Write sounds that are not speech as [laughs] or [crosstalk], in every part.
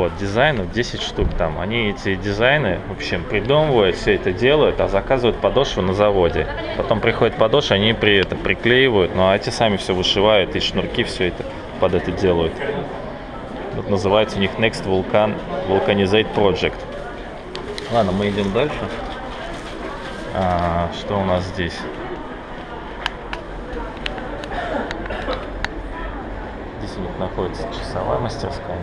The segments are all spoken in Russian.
Вот, дизайнов 10 штук там. Они эти дизайны, в общем, придумывают, все это делают, а заказывают подошву на заводе. Потом приходит подошва, они при это приклеивают, ну а эти сами все вышивают, и шнурки все это под это делают. Вот называется у них Next Vulcan Vulcanizate Project. Ладно, мы идем дальше. А, что у нас здесь? Здесь у них находится часовая мастерская.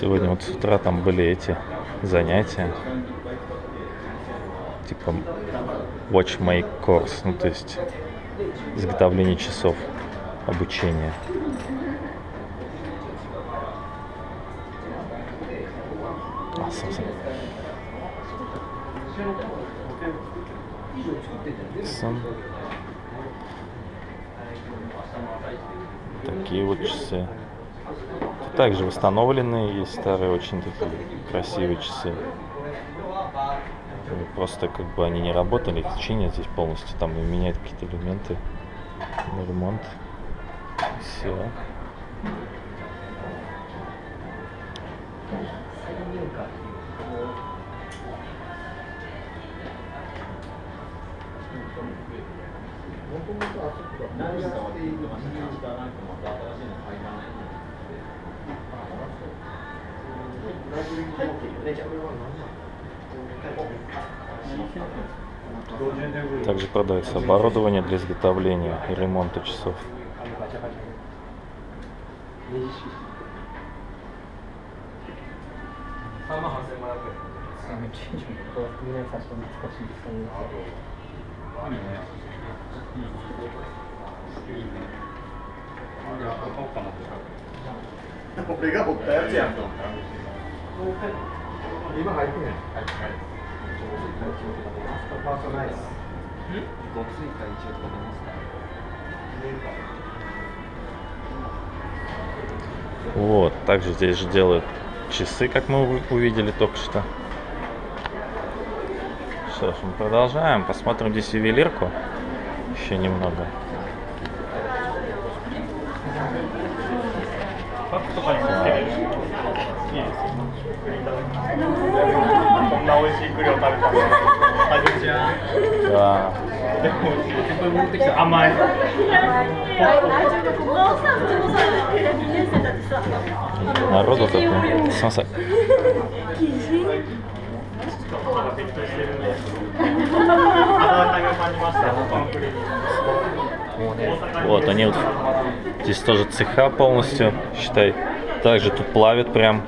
Сегодня вот с утра там были эти занятия. Типа watchmake course, ну то есть изготовление часов. А, собственно. Сон. Такие вот часы. Также восстановленные есть старые, очень такие красивые часы. Просто как бы они не работали, их чинят здесь полностью, там и меняют какие-то элементы на ремонт. Все. Также продается оборудование для изготовления и ремонта часов. これが掘ったやつやん今入ってないとか出ますかパートないですごつい会長とか出ますか Вот, также здесь же делают часы, как мы увидели только что. Что ж, мы продолжаем. Посмотрим здесь ювелирку. Еще немного. Да. でも自分持ってきた甘い年生たちさ Народу тут. ну, Солнце. 適当してるんで肌当たりを感じましたこの栗に Вот, они вот здесь тоже цеха полностью, считай. Также тут плавят прям.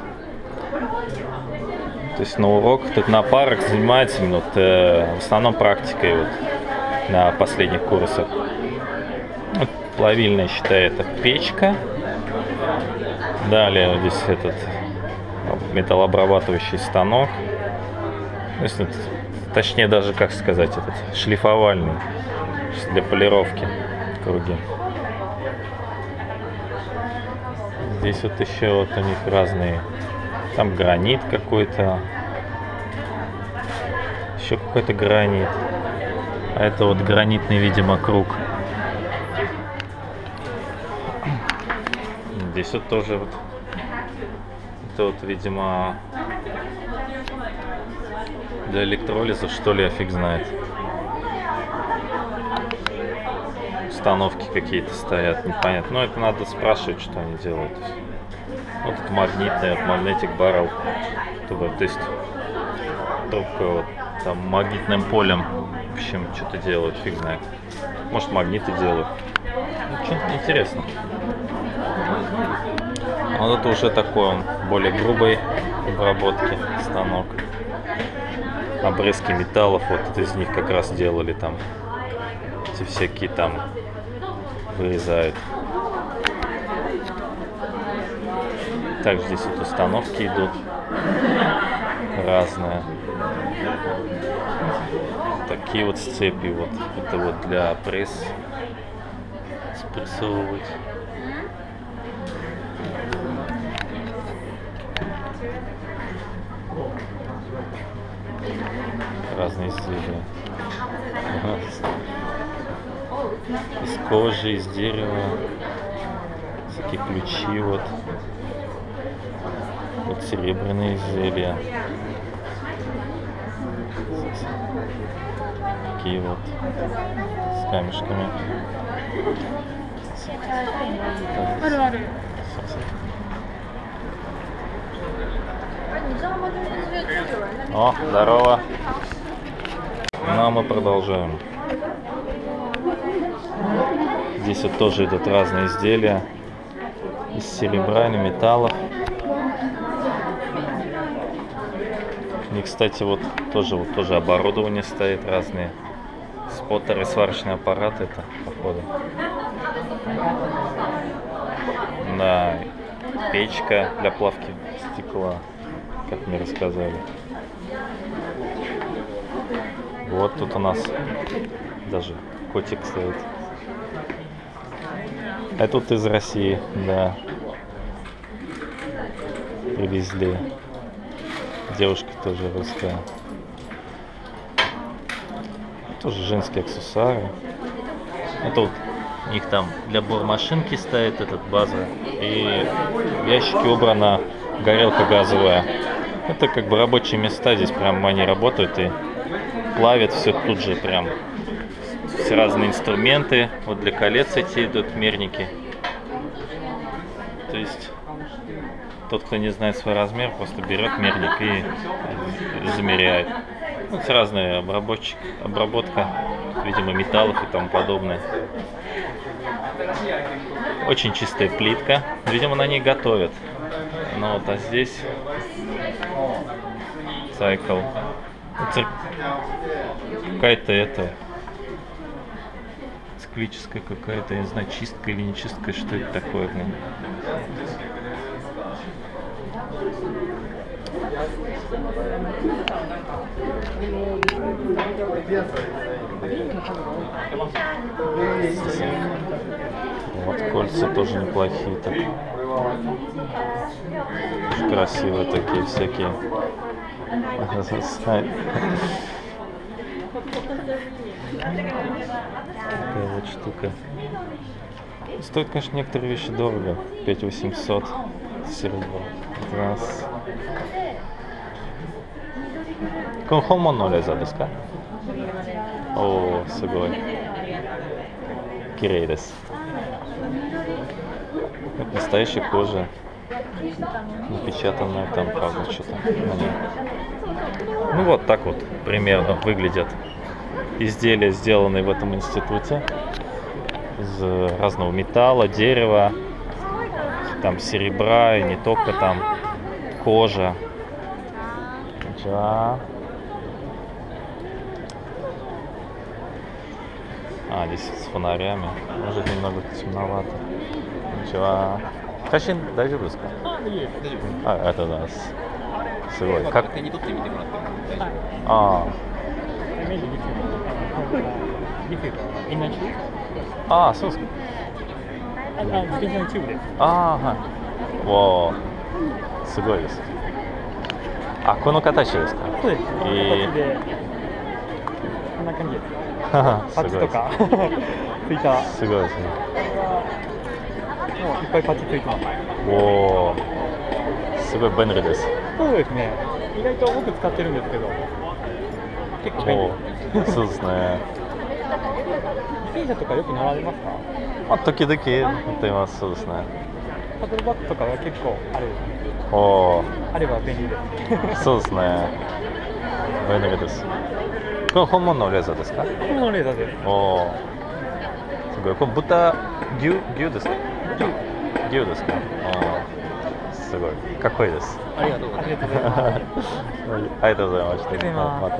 то есть на урок, тут на парах занимается вот, э, в основном практикой вот, на последних курсах. Вот, плавильная, считай, это печка. Далее вот здесь этот металлообрабатывающий станок. То есть, вот, точнее даже, как сказать, этот шлифовальный для полировки круги. Здесь вот еще вот у них разные, там гранит какой-то, еще какой-то гранит. А это вот гранитный, видимо, круг. Здесь вот тоже вот, это вот, видимо, для электролиза, что ли, я фиг знает. Установки какие-то стоят, непонятно. Но это надо спрашивать, что они делают. Вот это магнитный, вот магнетик баррел. То есть трубка вот там магнитным полем. В общем, что-то делают, фиг знает. Может магниты делают. Ну, что-то интересно. А вот это уже такой он, более грубой обработки станок. Обрезки металлов, вот из них как раз делали там. Эти всякие там вырезают. Также здесь вот установки идут разные. такие вот сцепи. Вот. Это вот для пресс. Спрессовывать. Разные изделия. Из кожи, из дерева. Всякие ключи вот вот серебряные изделия. Такие вот с камешками. О, здорово. Ну а мы продолжаем. Здесь вот тоже идут разные изделия из серебра или металлов. И, кстати, вот тоже, вот тоже оборудование стоит разные. Споттеры, сварочные аппараты это, походу. Да, печка для плавки стекла, как мне рассказали. Вот тут у нас даже котик стоит. А тут из России, да. Привезли. Девушка тоже русская. Тоже женские аксессуары. Это вот у них там для бормашинки стоит этот база. И в ящике убрана горелка газовая. Это как бы рабочие места. Здесь прям они работают и плавят все тут же прям. Все разные инструменты. Вот для колец эти идут мерники. То есть тот, кто не знает свой размер, просто берет мерник и замеряет. Вот разная обработчик, обработка, видимо, металлов и тому подобное. Очень чистая плитка. Видимо, на ней готовят. Ну вот, а здесь цикл. Какая-то это циклическая какая-то, я не знаю, чистка или не чистка, что это такое. Вот кольца тоже неплохие так. Красивые такие всякие. Такая вот штука. Стоит, конечно, некоторые вещи дорого. 5800 серебро. Раз. この本物のレザーですかおおすごい綺麗です Это настоящая кожа напечатанная там правда что-то на ней. ну вот так вот примерно выглядят изделия сделанные в этом институте из разного металла дерева там серебра и не только там кожа да. А, здесь с фонарями. Может немного темновато. Ничего. Короче, дойди близко. А, это нас. Сегодня. Как? А. А, сус. ああ、はい。わあ、すごいです。あ、この形ですか。そうです。えーこんな感じです。[laughs] すパッチとか [laughs] ついた。すごいですね。もういっぱいパッチついてます。おお、すごい便利です。そうですね。意外と僕使ってるんですけど。結構便お利。ーそうですね。自転車とかよく乗られますか？まあ、時々乗っています。そうですね。パドルバッグとかは結構あれですね。おお、あれば便利です。[laughs] そうですね。便利です。これ本物のレーザーですかこれのレーザーです。おお、すごい。これ豚、牛、牛ですか牛ですかあーすごい。かっこいいです。ありがとうごあざいますりがとうございます。ありがとうございました。ありがとうございますまた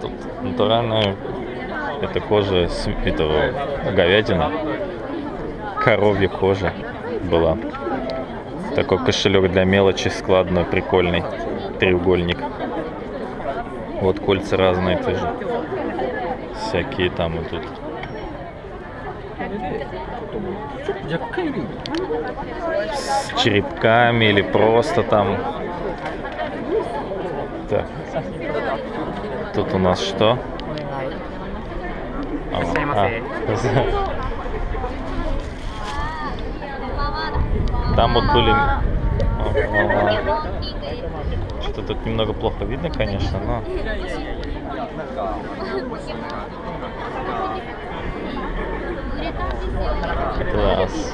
Тут натуральная это кожа с этого говядина, коровья кожа была. Такой кошелек для мелочи складной, прикольный, треугольник. Вот кольца разные тоже. Всякие там идут. С черепками или просто там. Так. Тут у нас что? А, а, Там вот были... Что-то тут немного плохо видно, конечно, но... Класс.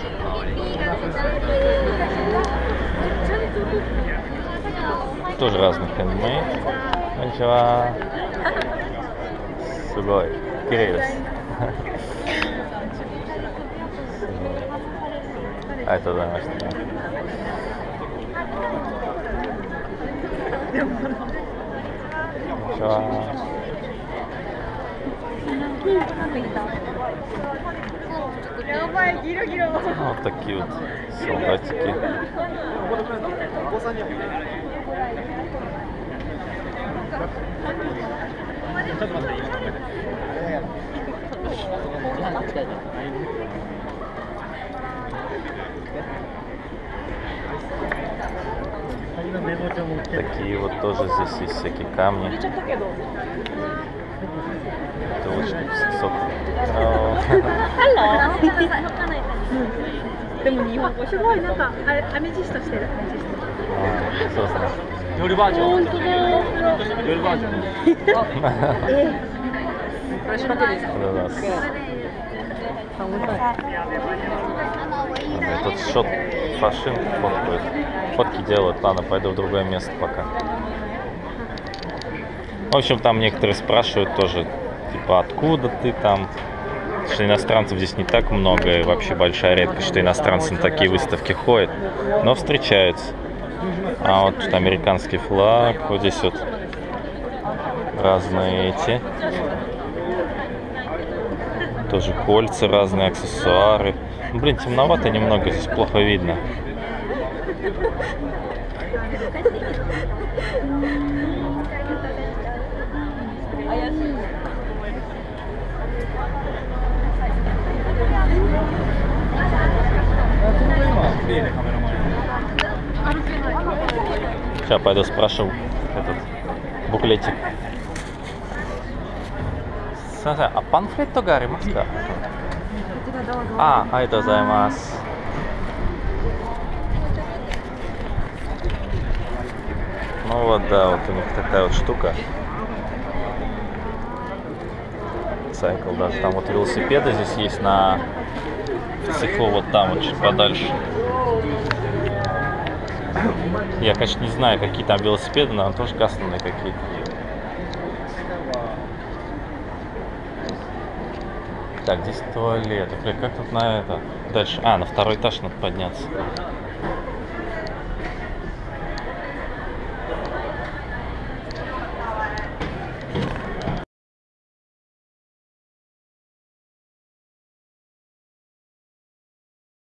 Тоже разных хендмейд. Кончева. Сугой. Кириллс. [laughs] А это да, что やばいギロギたキュートそう大好きお子さんには見な Такие вот тоже здесь есть всякие камни. Это очень сок. А, а этот шот фашин фоткают. Фотки делают. Ладно, пойду в другое место пока. В общем, там некоторые спрашивают тоже, типа, откуда ты там? Что иностранцев здесь не так много, и вообще большая редкость, что иностранцы на такие выставки ходят. Но встречаются. А вот тут американский флаг, вот здесь вот разные эти. Тоже кольца, разные аксессуары. Ну, Блин, темновато немного, здесь плохо видно. Сейчас пойду спрошу этот буклетик. すいません、あ、パンフレットがありますかあ、ありがとうございます。Ну вот, да, вот у них такая вот штука. Сайкл даже. Там вот велосипеды здесь есть на в цеху вот там вот чуть подальше. Я, конечно, не знаю, какие там велосипеды, но тоже кастомные какие-то. Так, здесь туалет. Бля, как тут на это? Дальше. А, на второй этаж надо подняться.